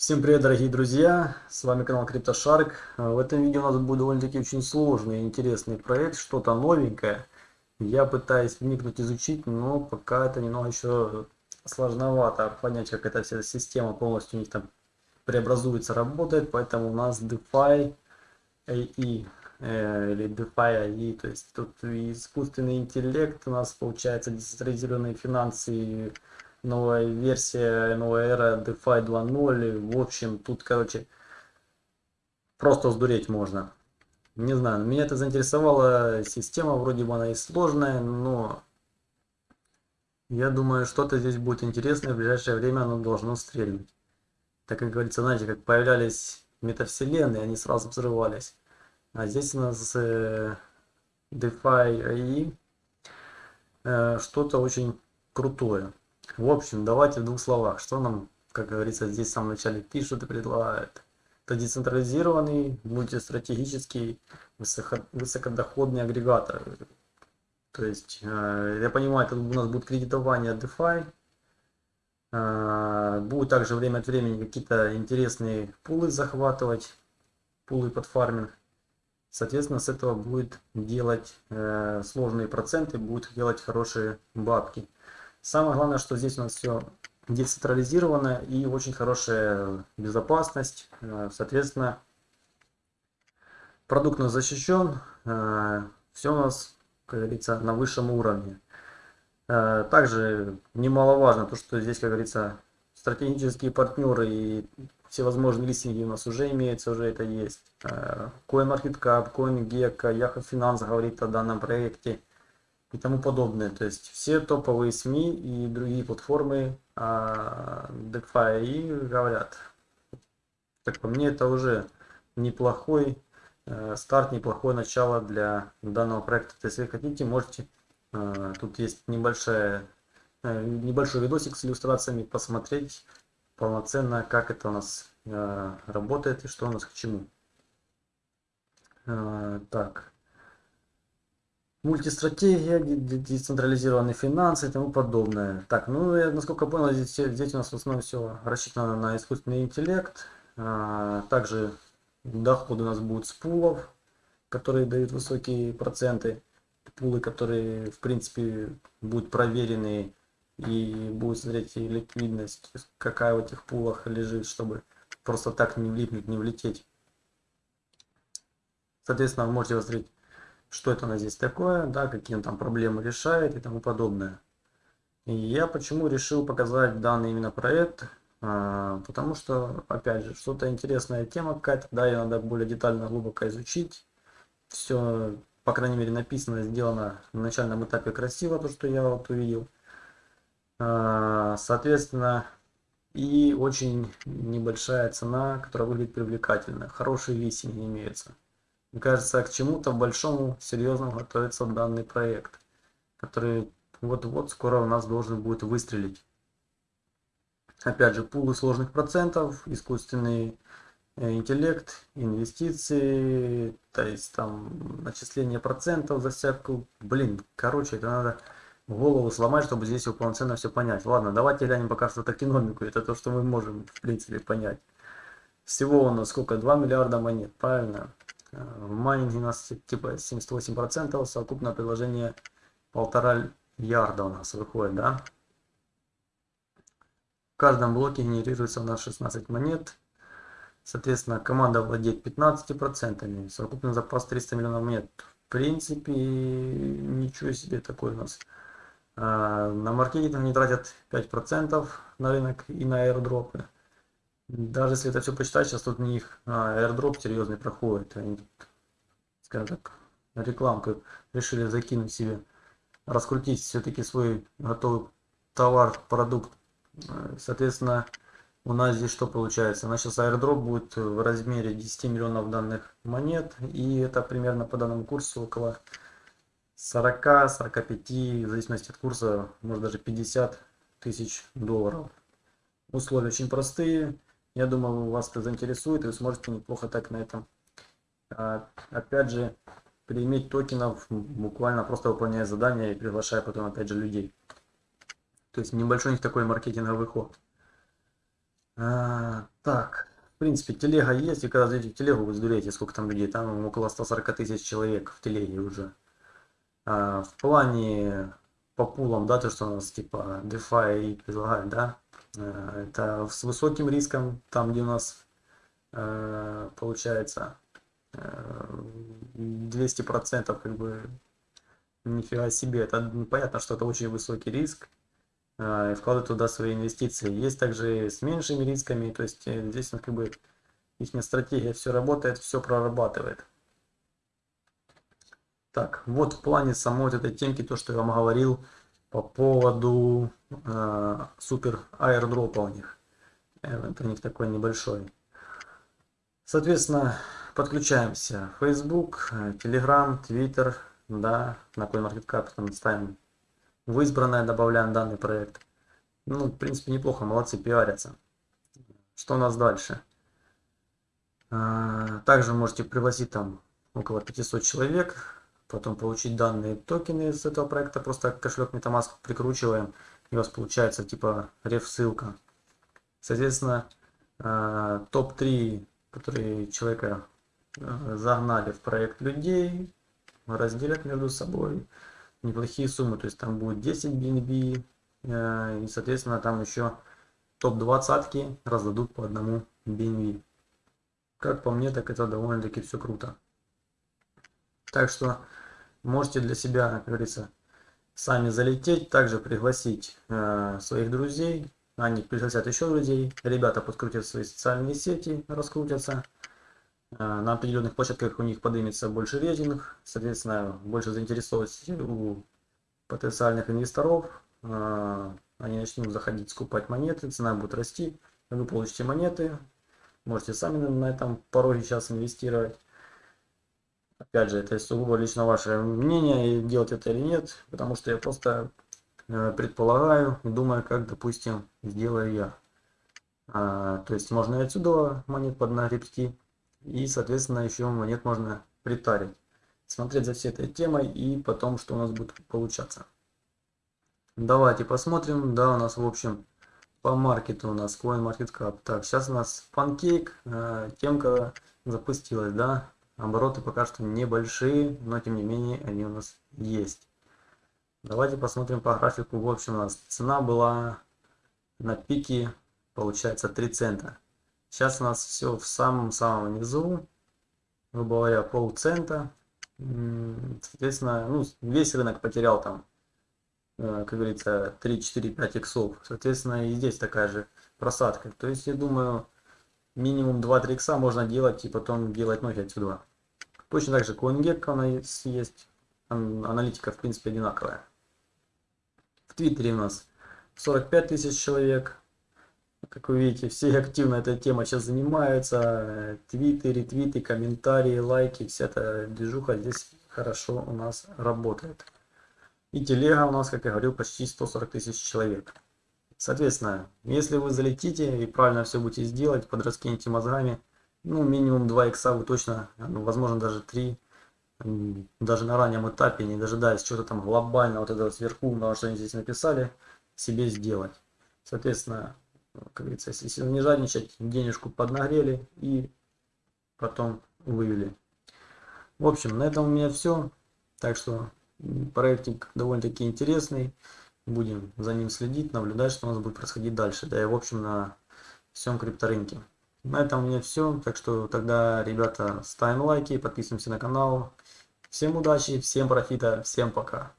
Всем привет, дорогие друзья! С вами канал CryptoShark. В этом видео у нас будет довольно-таки очень сложный и интересный проект, что-то новенькое. Я пытаюсь вникнуть, изучить, но пока это немного еще сложновато понять, как эта вся система полностью у них там преобразуется, работает. Поэтому у нас DeFi AI э, или DeFi AI, то есть тут искусственный интеллект, у нас получается децентрализированные финансы новая версия, новая эра DeFi 2.0. В общем, тут, короче, просто сдуреть можно. Не знаю, меня это заинтересовала система, вроде бы она и сложная, но я думаю, что-то здесь будет интересное, в ближайшее время оно должно стрельнуть. Так как говорится, знаете, как появлялись метавселенные, они сразу взрывались. А здесь у нас э, DeFi AI э, что-то очень крутое. В общем, давайте в двух словах, что нам, как говорится, здесь в самом начале пишут и предлагают. Это децентрализированный, мультистратегический, высоко, высокодоходный агрегатор. То есть, э, я понимаю, это у нас будет кредитование DeFi. Э, будет также время от времени какие-то интересные пулы захватывать, пулы под фарминг. Соответственно, с этого будет делать э, сложные проценты, будет делать хорошие бабки. Самое главное, что здесь у нас все децентрализировано и очень хорошая безопасность. Э, соответственно, продукт у нас защищен, э, все у нас, как говорится, на высшем уровне. Э, также немаловажно то, что здесь, как говорится, стратегические партнеры и всевозможные листинги у нас уже имеются, уже это есть. CoinMarketCap, CoinGecko, Yahoo Finance говорит о данном проекте и тому подобное. То есть все топовые СМИ и другие платформы а, DeFi и говорят. Так по мне это уже неплохой э, старт, неплохое начало для данного проекта. То есть, если хотите, можете, э, тут есть небольшая, э, небольшой видосик с иллюстрациями, посмотреть полноценно, как это у нас э, работает и что у нас к чему. Э, так мультистратегия, децентрализированные финансы и тому подобное. Так, ну я насколько понял, здесь, здесь у нас в основном все рассчитано на искусственный интеллект. А, также доходы у нас будут с пулов, которые дают высокие проценты. Пулы, которые в принципе будут проверены и будут смотреть ликвидность, какая в этих пулах лежит, чтобы просто так не влипнуть, не влететь. Соответственно, вы можете посмотреть что это у нас здесь такое, да, какие он там проблемы решает и тому подобное. И я почему решил показать данный именно проект, а, потому что, опять же, что-то интересная тема какая-то, да, ее надо более детально, глубоко изучить. Все, по крайней мере, написано, сделано на начальном этапе красиво, то, что я вот увидел. А, соответственно, и очень небольшая цена, которая выглядит привлекательно. Хорошие листинги имеются. Мне кажется, к чему-то большому, серьезному готовится данный проект, который вот-вот скоро у нас должен будет выстрелить. Опять же, пулы сложных процентов, искусственный э, интеллект, инвестиции, то есть там начисление процентов за всякую, блин, короче, это надо голову сломать, чтобы здесь его полноценно все понять. Ладно, давайте глянем пока что токеномику, это то, что мы можем в принципе понять. Всего у нас сколько? 2 миллиарда монет, правильно? В майнинге у нас типа 78%, совокупное предложение полтора ярда у нас выходит, да. В каждом блоке генерируется у нас 16 монет. Соответственно, команда владеет 15%, совокупный запас 300 миллионов монет. В принципе, ничего себе такой у нас. А, на маркетинг они тратят 5% на рынок и на аирдропы. Даже если это все почитать, сейчас тут у них а, airdrop серьезный проходит. Они скажем так, рекламку решили закинуть себе, раскрутить все-таки свой готовый товар, продукт. Соответственно, у нас здесь что получается? У нас сейчас airdrop будет в размере 10 миллионов данных монет. И это примерно по данному курсу около 40-45, в зависимости от курса, может даже 50 тысяч долларов. Условия очень простые. Я думаю, вас это заинтересует, и вы сможете неплохо так на этом, а, опять же, прииметь токенов, буквально просто выполняя задания и приглашая потом, опять же, людей. То есть небольшой у них такой маркетинговый ход. А, так, в принципе, телега есть, и когда зайдете в телегу, вы сдуреете, сколько там людей, там около 140 тысяч человек в телеге уже. А, в плане по пулам, да, то, что у нас типа DeFi предлагает, да, это с высоким риском, там где у нас а, получается 200% как бы нифига себе, это понятно, что это очень высокий риск, и вкладывать туда свои инвестиции. Есть также с меньшими рисками, то есть э, здесь как бы их стратегия все работает, все прорабатывает. Так, вот в плане самой вот этой темки, то, что я вам говорил по поводу э, супер аирдропа у них. Э, это у них такой небольшой. Соответственно, подключаемся. Facebook, Telegram, Twitter, да, на CoinMarketCap там ставим в избранное, добавляем данный проект. Ну, в принципе, неплохо, молодцы, пиарятся. Что у нас дальше? Э, также можете пригласить там около 500 человек потом получить данные токены из этого проекта, просто кошелек MetaMask прикручиваем, и у вас получается типа реф ссылка. Соответственно, э, топ-3, которые человека э, загнали в проект людей, разделят между собой неплохие суммы, то есть там будет 10 BNB, э, и соответственно там еще топ-20 раздадут по одному BNB. Как по мне, так это довольно-таки все круто. Так что можете для себя, как говорится, сами залететь, также пригласить э, своих друзей, они пригласят еще друзей, ребята подкрутят свои социальные сети, раскрутятся, э, на определенных площадках у них поднимется больше рейтинг, соответственно, больше заинтересованности у потенциальных инвесторов, э, они начнут заходить, скупать монеты, цена будет расти, вы получите монеты, можете сами на этом пороге сейчас инвестировать. Опять же, это сугубо лично ваше мнение, делать это или нет, потому что я просто э, предполагаю и думаю, как, допустим, сделаю я. А, то есть можно и отсюда монет поднагребсти, и, соответственно, еще монет можно притарить. Смотреть за всей этой темой и потом, что у нас будет получаться. Давайте посмотрим. Да, у нас, в общем, по маркету у нас CoinMarketCap. Так, сейчас у нас Pancake, э, темка запустилась, да. Обороты пока что небольшие, но тем не менее они у нас есть. Давайте посмотрим по графику. В общем, у нас цена была на пике, получается 3 цента. Сейчас у нас все в самом-самом низу, грубо говоря, полцента. Соответственно, ну, весь рынок потерял там, э, как говорится, 3, 4, 5 иксов. Соответственно, и здесь такая же просадка. То есть, я думаю, минимум 2-3 икса можно делать и потом делать ноги отсюда. Точно так же CoinGecko она есть. Аналитика в принципе одинаковая. В Твиттере у нас 45 тысяч человек. Как вы видите, все активно этой темой сейчас занимаются. Твиты, ретвиты, комментарии, лайки, вся эта движуха здесь хорошо у нас работает. И телега у нас, как я говорил, почти 140 тысяч человек. Соответственно, если вы залетите и правильно все будете сделать, подраскинете мозгами, ну, минимум 2 икса вы точно, ну, возможно, даже 3, даже на раннем этапе, не дожидаясь чего-то там глобально, вот этого сверху, на что они здесь написали, себе сделать. Соответственно, как говорится, если не жадничать, денежку поднагрели и потом вывели. В общем, на этом у меня все. Так что проектик довольно-таки интересный. Будем за ним следить, наблюдать, что у нас будет происходить дальше. Да и в общем на всем крипторынке. На этом у меня все. Так что тогда, ребята, ставим лайки, подписываемся на канал. Всем удачи, всем профита, всем пока.